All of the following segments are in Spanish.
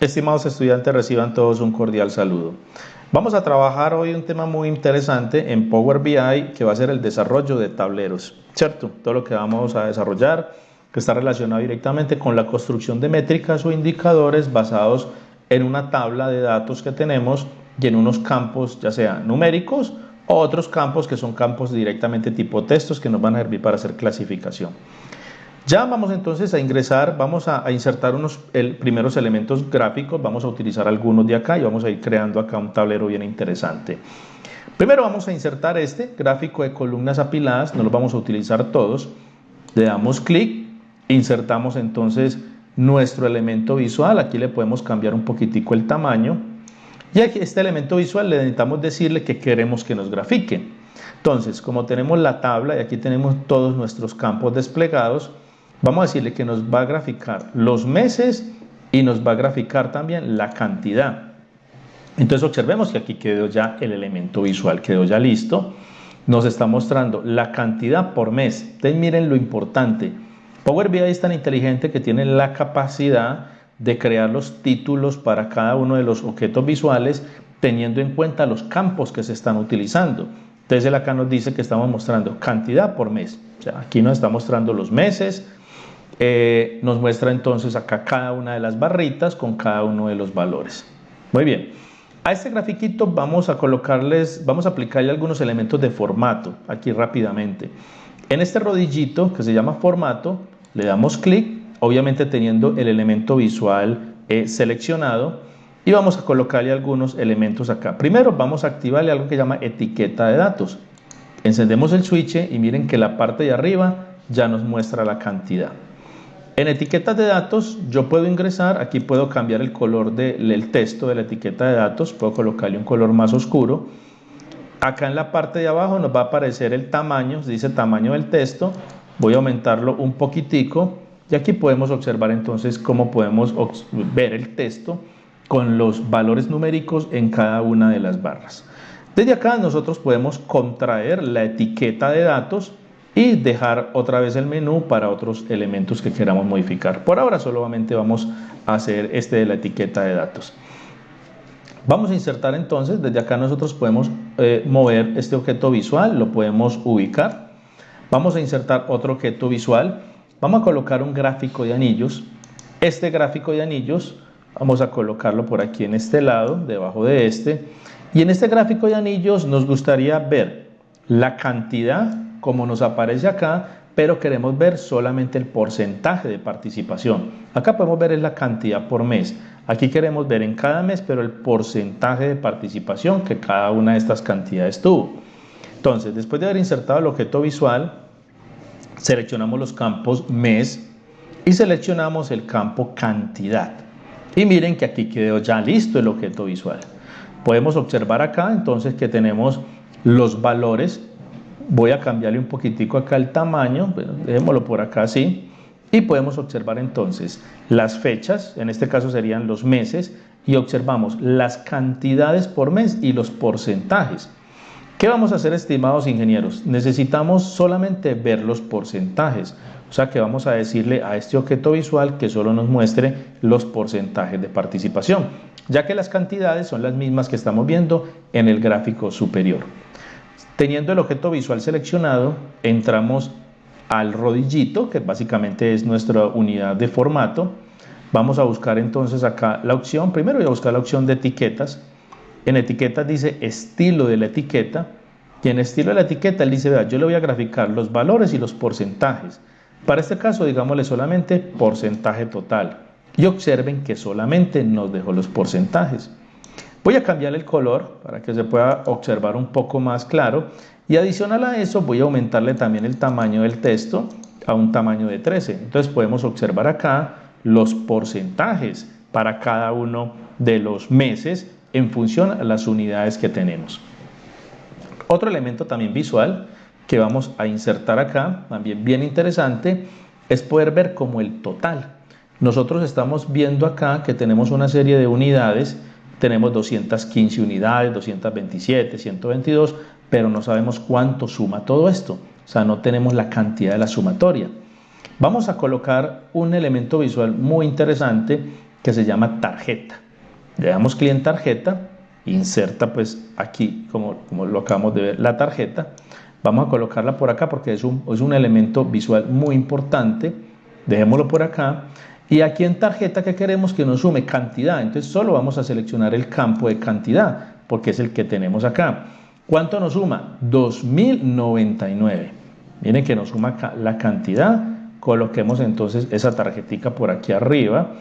Estimados estudiantes, reciban todos un cordial saludo. Vamos a trabajar hoy un tema muy interesante en Power BI que va a ser el desarrollo de tableros, ¿cierto? Todo lo que vamos a desarrollar que está relacionado directamente con la construcción de métricas o indicadores basados en una tabla de datos que tenemos y en unos campos ya sea numéricos o otros campos que son campos directamente tipo textos que nos van a servir para hacer clasificación. Ya vamos entonces a ingresar, vamos a, insertar unos primeros elementos gráficos, vamos a utilizar algunos de acá y vamos a ir creando acá un tablero bien interesante. Primero vamos a insertar este gráfico de columnas apiladas, no lo vamos a utilizar todos. Le damos clic, insertamos entonces nuestro elemento visual, aquí le podemos cambiar un poquitico el tamaño. Y aquí este elemento visual le necesitamos decirle que queremos que nos grafique. Entonces, como tenemos la tabla y aquí tenemos todos nuestros campos desplegados, Vamos a decirle que nos va a graficar los meses y nos va a graficar también la cantidad. Entonces observemos que aquí quedó ya el elemento visual, quedó ya listo. Nos está mostrando la cantidad por mes. Entonces miren lo importante. Power BI es tan inteligente que tiene la capacidad de crear los títulos para cada uno de los objetos visuales teniendo en cuenta los campos que se están utilizando. Entonces él acá nos dice que estamos mostrando cantidad por mes. O sea, aquí nos está mostrando los meses, eh, nos muestra entonces acá cada una de las barritas con cada uno de los valores. Muy bien. A este grafiquito vamos a colocarles, vamos a aplicarle algunos elementos de formato aquí rápidamente. En este rodillito que se llama formato, le damos clic, obviamente teniendo el elemento visual eh, seleccionado y vamos a colocarle algunos elementos acá. Primero vamos a activarle algo que llama etiqueta de datos. Encendemos el switch y miren que la parte de arriba ya nos muestra la cantidad. En etiquetas de datos yo puedo ingresar, aquí puedo cambiar el color del texto de la etiqueta de datos, puedo colocarle un color más oscuro. Acá en la parte de abajo nos va a aparecer el tamaño, dice tamaño del texto, voy a aumentarlo un poquitico y aquí podemos observar entonces cómo podemos ver el texto con los valores numéricos en cada una de las barras. Desde acá nosotros podemos contraer la etiqueta de datos y dejar otra vez el menú para otros elementos que queramos modificar. Por ahora solamente vamos a hacer este de la etiqueta de datos. Vamos a insertar entonces, desde acá nosotros podemos eh, mover este objeto visual, lo podemos ubicar. Vamos a insertar otro objeto visual. Vamos a colocar un gráfico de anillos. Este gráfico de anillos vamos a colocarlo por aquí en este lado, debajo de este. Y en este gráfico de anillos nos gustaría ver la cantidad como nos aparece acá, pero queremos ver solamente el porcentaje de participación. Acá podemos ver la cantidad por mes. Aquí queremos ver en cada mes, pero el porcentaje de participación que cada una de estas cantidades tuvo. Entonces, después de haber insertado el objeto visual, seleccionamos los campos mes y seleccionamos el campo cantidad. Y miren que aquí quedó ya listo el objeto visual. Podemos observar acá entonces que tenemos los valores Voy a cambiarle un poquitico acá el tamaño, dejémoslo por acá así. Y podemos observar entonces las fechas, en este caso serían los meses, y observamos las cantidades por mes y los porcentajes. ¿Qué vamos a hacer, estimados ingenieros? Necesitamos solamente ver los porcentajes. O sea que vamos a decirle a este objeto visual que solo nos muestre los porcentajes de participación, ya que las cantidades son las mismas que estamos viendo en el gráfico superior. Teniendo el objeto visual seleccionado, entramos al rodillito, que básicamente es nuestra unidad de formato. Vamos a buscar entonces acá la opción, primero voy a buscar la opción de etiquetas. En etiquetas dice estilo de la etiqueta. Y en estilo de la etiqueta él dice, vea, yo le voy a graficar los valores y los porcentajes. Para este caso, digámosle solamente porcentaje total. Y observen que solamente nos dejó los porcentajes. Voy a cambiar el color para que se pueda observar un poco más claro y adicional a eso voy a aumentarle también el tamaño del texto a un tamaño de 13. Entonces podemos observar acá los porcentajes para cada uno de los meses en función a las unidades que tenemos. Otro elemento también visual que vamos a insertar acá, también bien interesante, es poder ver como el total. Nosotros estamos viendo acá que tenemos una serie de unidades tenemos 215 unidades, 227, 122, pero no sabemos cuánto suma todo esto. O sea, no tenemos la cantidad de la sumatoria. Vamos a colocar un elemento visual muy interesante que se llama tarjeta. Le damos clic en tarjeta, inserta pues aquí, como, como lo acabamos de ver, la tarjeta. Vamos a colocarla por acá porque es un, es un elemento visual muy importante. Dejémoslo por acá. Y aquí en tarjeta que queremos que nos sume cantidad. Entonces solo vamos a seleccionar el campo de cantidad porque es el que tenemos acá. ¿Cuánto nos suma? 2099. Miren que nos suma la cantidad. Coloquemos entonces esa tarjetica por aquí arriba.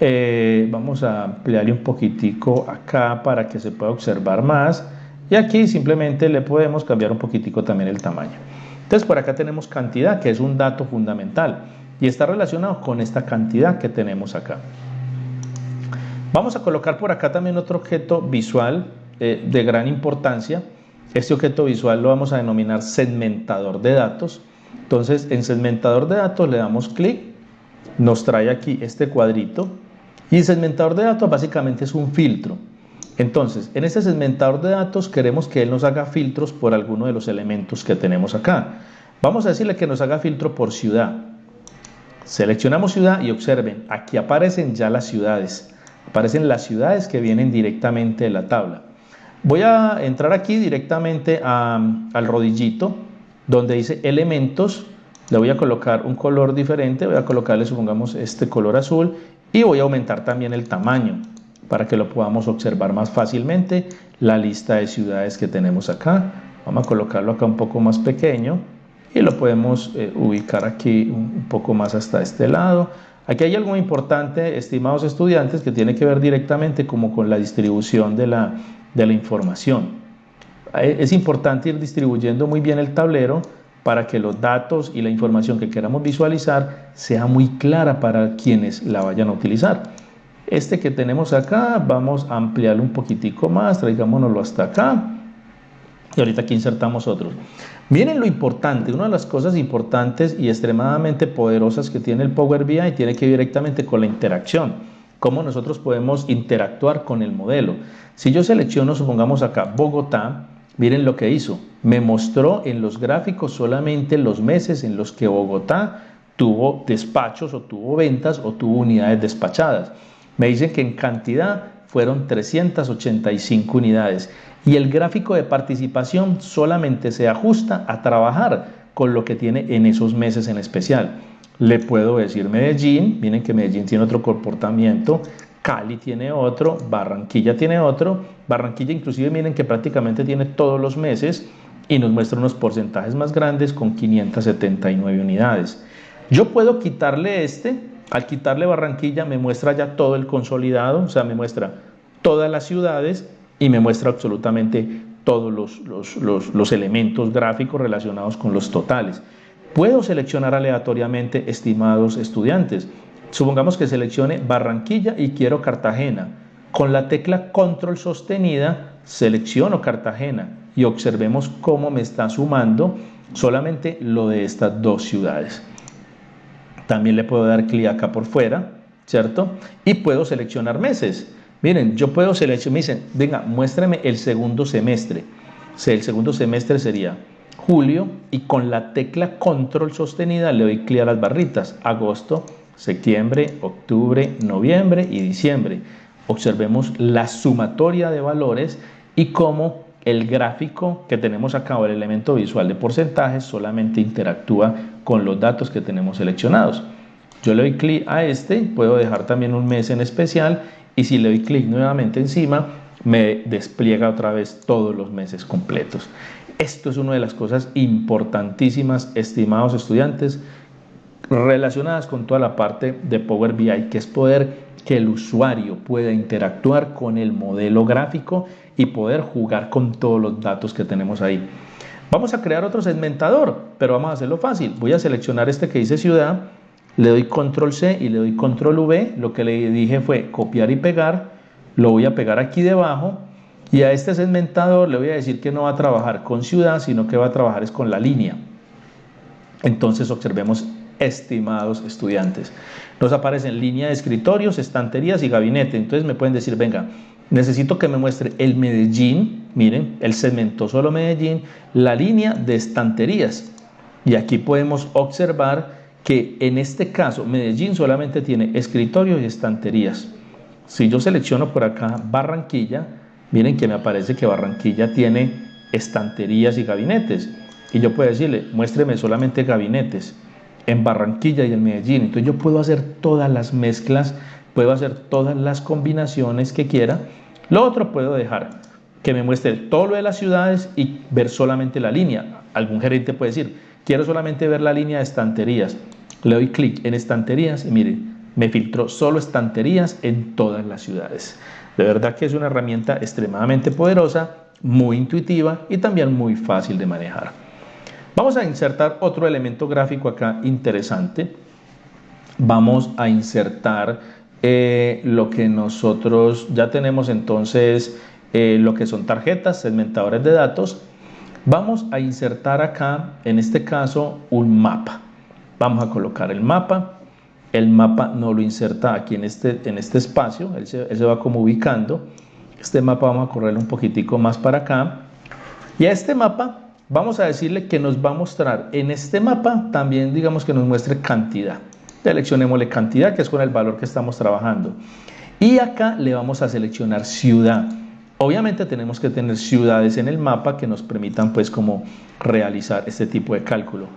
Eh, vamos a ampliarle un poquitico acá para que se pueda observar más. Y aquí simplemente le podemos cambiar un poquitico también el tamaño. Entonces por acá tenemos cantidad, que es un dato fundamental. Y está relacionado con esta cantidad que tenemos acá. Vamos a colocar por acá también otro objeto visual eh, de gran importancia. Este objeto visual lo vamos a denominar segmentador de datos. Entonces en segmentador de datos le damos clic, nos trae aquí este cuadrito y el segmentador de datos básicamente es un filtro. Entonces, en este segmentador de datos queremos que él nos haga filtros por alguno de los elementos que tenemos acá. Vamos a decirle que nos haga filtro por ciudad. Seleccionamos ciudad y observen, aquí aparecen ya las ciudades. Aparecen las ciudades que vienen directamente de la tabla. Voy a entrar aquí directamente al rodillito donde dice elementos. Le voy a colocar un color diferente, voy a colocarle supongamos este color azul y voy a aumentar también el tamaño para que lo podamos observar más fácilmente la lista de ciudades que tenemos acá vamos a colocarlo acá un poco más pequeño y lo podemos eh, ubicar aquí un poco más hasta este lado aquí hay algo importante estimados estudiantes que tiene que ver directamente como con la distribución de la, de la información eh, es importante ir distribuyendo muy bien el tablero para que los datos y la información que queramos visualizar sea muy clara para quienes la vayan a utilizar. Este que tenemos acá, vamos a ampliarlo un poquitico más, traigámonoslo hasta acá. Y ahorita aquí insertamos otros. Miren lo importante, una de las cosas importantes y extremadamente poderosas que tiene el Power BI tiene que ver directamente con la interacción. Cómo nosotros podemos interactuar con el modelo. Si yo selecciono, supongamos acá, Bogotá, Miren lo que hizo. Me mostró en los gráficos solamente los meses en los que Bogotá tuvo despachos o tuvo ventas o tuvo unidades despachadas. Me dicen que en cantidad fueron 385 unidades y el gráfico de participación solamente se ajusta a trabajar con lo que tiene en esos meses en especial. Le puedo decir Medellín, miren que Medellín tiene otro comportamiento, Cali tiene otro, Barranquilla tiene otro, Barranquilla inclusive miren que prácticamente tiene todos los meses y nos muestra unos porcentajes más grandes con 579 unidades. Yo puedo quitarle este, al quitarle Barranquilla me muestra ya todo el consolidado, o sea, me muestra todas las ciudades y me muestra absolutamente todos los, los, los elementos gráficos relacionados con los totales. Puedo seleccionar aleatoriamente estimados estudiantes. Supongamos que seleccione Barranquilla y quiero Cartagena. Con la tecla control sostenida selecciono Cartagena y observemos cómo me está sumando solamente lo de estas dos ciudades. También le puedo dar clic acá por fuera, ¿cierto? Y puedo seleccionar meses. Miren, yo puedo seleccionar, me dicen, venga, muéstrame el segundo semestre. El segundo semestre sería julio y con la tecla control sostenida le doy clic a las barritas, agosto, septiembre, octubre, noviembre y diciembre. Observemos la sumatoria de valores y cómo el gráfico que tenemos acá o el elemento visual de porcentajes solamente interactúa con los datos que tenemos seleccionados. Yo le doy clic a este, puedo dejar también un mes en especial y si le doy clic nuevamente encima me despliega otra vez todos los meses completos. Esto es una de las cosas importantísimas, estimados estudiantes, relacionadas con toda la parte de Power BI, que es poder que el usuario pueda interactuar con el modelo gráfico y poder jugar con todos los datos que tenemos ahí. Vamos a crear otro segmentador, pero vamos a hacerlo fácil. Voy a seleccionar este que dice ciudad, le doy control C y le doy control V. Lo que le dije fue copiar y pegar. Lo voy a pegar aquí debajo y a este segmentador le voy a decir que no va a trabajar con ciudad, sino que va a trabajar es con la línea. Entonces observemos estimados estudiantes. Nos aparecen línea de escritorios, estanterías y gabinete. Entonces me pueden decir, venga, necesito que me muestre el Medellín, miren, el segmento solo Medellín, la línea de estanterías. Y aquí podemos observar que en este caso Medellín solamente tiene escritorios y estanterías. si yo selecciono por acá Barranquilla, miren que me aparece que Barranquilla tiene estanterías y gabinetes. Y yo puedo decirle, muéstreme solamente gabinetes en Barranquilla y en Medellín. Entonces yo puedo hacer todas las mezclas, puedo hacer todas las combinaciones que quiera. Lo otro puedo dejar que me muestre todo lo de las ciudades y ver solamente la línea. Algún gerente puede decir, quiero solamente ver la línea de estanterías. Le doy clic en estanterías y miren, me filtró solo estanterías en todas las ciudades. De verdad que es una herramienta extremadamente poderosa, muy intuitiva y también muy fácil de manejar. Vamos a insertar otro elemento gráfico acá interesante. Vamos a insertar eh, lo que nosotros ya tenemos entonces, eh, lo que son tarjetas, segmentadores de datos. Vamos a insertar acá, en este caso, un mapa. Vamos a colocar el mapa. El mapa no lo inserta aquí en este, en este espacio, él se, va como ubicando. Este mapa vamos a correrlo un poquitico más para acá. Y a este mapa vamos a decirle que nos va a mostrar en este mapa también digamos que nos muestre cantidad. Seleccionémosle cantidad que es con el valor que estamos trabajando. Y acá le vamos a seleccionar ciudad. Obviamente tenemos que tener ciudades en el mapa que nos permitan pues como realizar este tipo de cálculo.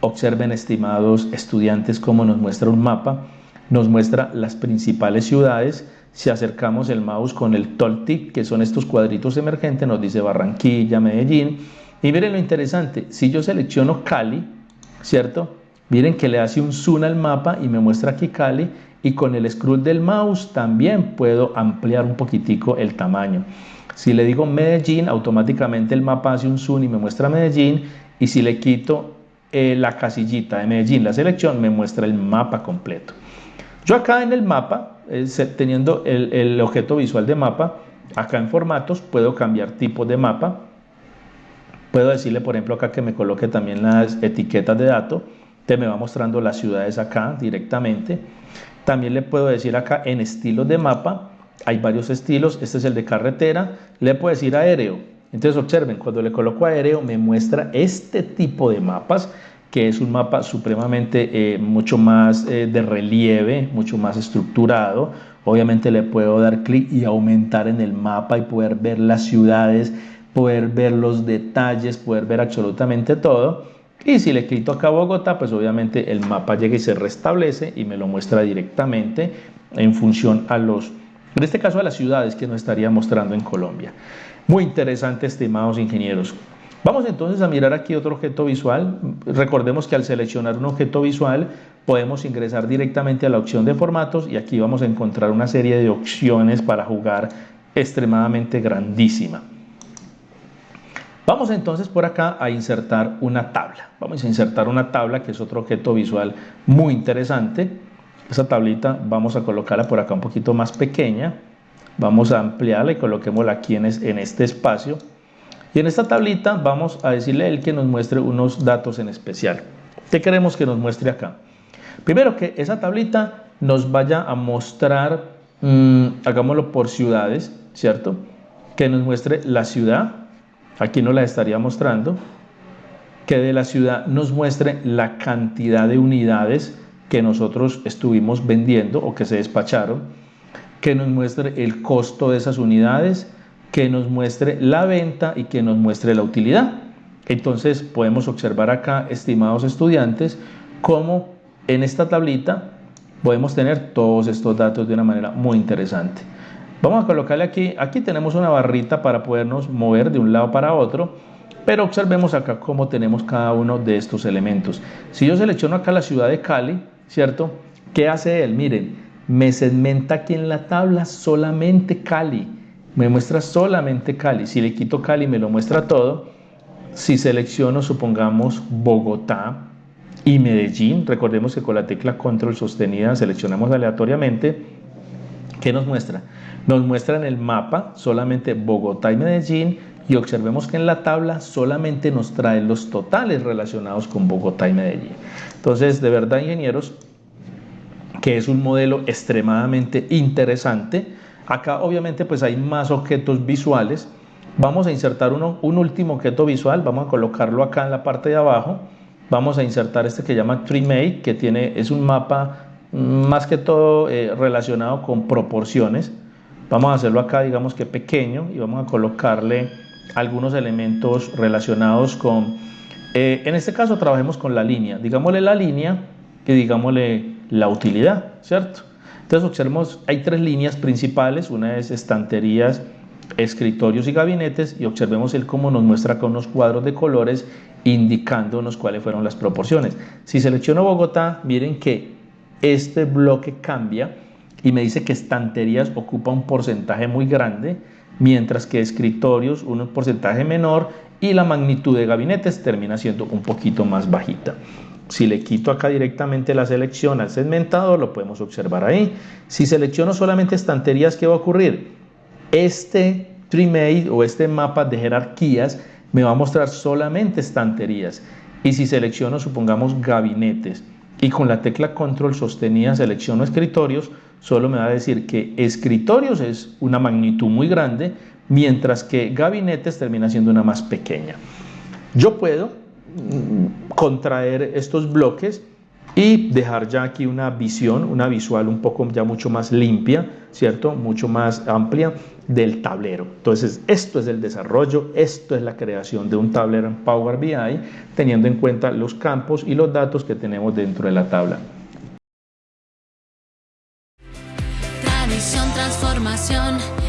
Observen estimados estudiantes cómo nos muestra un mapa. Nos muestra las principales ciudades. Si acercamos el mouse con el tip que son estos cuadritos emergentes, nos dice Barranquilla, Medellín y miren lo interesante, si yo selecciono Cali, ¿cierto? Miren que le hace un zoom al mapa y me muestra aquí Cali y con el scroll del mouse también puedo ampliar un poquitico el tamaño. Si le digo Medellín, automáticamente el mapa hace un zoom y me muestra Medellín y si le quito eh, la casillita de Medellín, la selección, me muestra el mapa completo. Yo acá en el mapa, eh, teniendo el, el objeto visual de mapa, acá en formatos puedo cambiar tipo de mapa, Puedo decirle, por ejemplo, acá que me coloque también las etiquetas de datos. Te me va mostrando las ciudades acá directamente. También le puedo decir acá en estilos de mapa. Hay varios estilos. Este es el de carretera. Le puedo decir aéreo. Entonces observen, cuando le coloco aéreo me muestra este tipo de mapas que es un mapa supremamente eh, mucho más eh, de relieve, mucho más estructurado. Obviamente le puedo dar clic y aumentar en el mapa y poder ver las ciudades poder ver los detalles, poder ver absolutamente todo. Y si le clico acá Bogotá, pues obviamente el mapa llega y se restablece y me lo muestra directamente en función a los, en este caso a las ciudades que nos estaría mostrando en Colombia. Muy interesante, estimados ingenieros. Vamos entonces a mirar aquí otro objeto visual. Recordemos que al seleccionar un objeto visual podemos ingresar directamente a la opción de formatos y aquí vamos a encontrar una serie de opciones para jugar extremadamente grandísima. Vamos entonces por acá a insertar una tabla. Vamos a insertar una tabla que es otro objeto visual muy interesante. Esa tablita vamos a colocarla por acá un poquito más pequeña. Vamos a ampliarla y coloquémosla aquí en, este espacio. Y en esta tablita vamos a decirle a él que nos muestre unos datos en especial. ¿Qué queremos que nos muestre acá? Primero que esa tablita nos vaya a mostrar, mm, hagámoslo por ciudades, ¿cierto? Que nos muestre la ciudad, aquí nos la estaría mostrando, que de la ciudad nos muestre la cantidad de unidades que nosotros estuvimos vendiendo o que se despacharon, que nos muestre el costo de esas unidades, que nos muestre la venta y que nos muestre la utilidad. Entonces podemos observar acá, estimados estudiantes, cómo en esta tablita podemos tener todos estos datos de una manera muy interesante. Vamos a colocarle aquí, aquí tenemos una barrita para podernos mover de un lado para otro, pero observemos acá cómo tenemos cada uno de estos elementos. Si yo selecciono acá la ciudad de Cali, ¿cierto? ¿Qué hace él? Miren, me segmenta aquí en la tabla solamente Cali, me muestra solamente Cali. Si le quito Cali me lo muestra todo. Si selecciono, supongamos, Bogotá y Medellín, recordemos que con la tecla control sostenida seleccionamos aleatoriamente, ¿qué nos muestra? Nos muestra en el mapa solamente Bogotá y Medellín y observemos que en la tabla solamente nos trae los totales relacionados con Bogotá y Medellín. Entonces, de verdad, ingenieros, que es un modelo extremadamente interesante. Acá obviamente pues hay más objetos visuales. Vamos a insertar uno, un último objeto visual, vamos a colocarlo acá en la parte de abajo. Vamos a insertar este que llama TreeMate, que tiene, es un mapa más que todo eh, relacionado con proporciones Vamos a hacerlo acá, digamos que pequeño, y vamos a colocarle algunos elementos relacionados con, eh, en este caso trabajemos con la línea, digámosle la línea y digámosle la utilidad, ¿cierto? Entonces observemos, hay tres líneas principales, una es estanterías, escritorios y gabinetes y observemos el cómo nos muestra con unos cuadros de colores indicándonos cuáles fueron las proporciones. Si selecciono Bogotá, miren que este bloque cambia y me dice que estanterías ocupa un porcentaje muy grande, mientras que escritorios un porcentaje menor y la magnitud de gabinetes termina siendo un poquito más bajita. Si le quito acá directamente la selección al segmentador, lo podemos observar ahí. Si selecciono solamente estanterías, ¿qué va a ocurrir? Este tree o este mapa de jerarquías me va a mostrar solamente estanterías. Y si selecciono, supongamos, gabinetes y con la tecla control sostenida selecciono escritorios, solo me va a decir que escritorios es una magnitud muy grande, mientras que gabinetes termina siendo una más pequeña. Yo puedo contraer estos bloques y dejar ya aquí una visión, una visual un poco ya mucho más limpia, ¿cierto? Mucho más amplia del tablero. Entonces, esto es el desarrollo, esto es la creación de un tablero en Power BI, teniendo en cuenta los campos y los datos que tenemos dentro de la tabla. Tradición, transformación.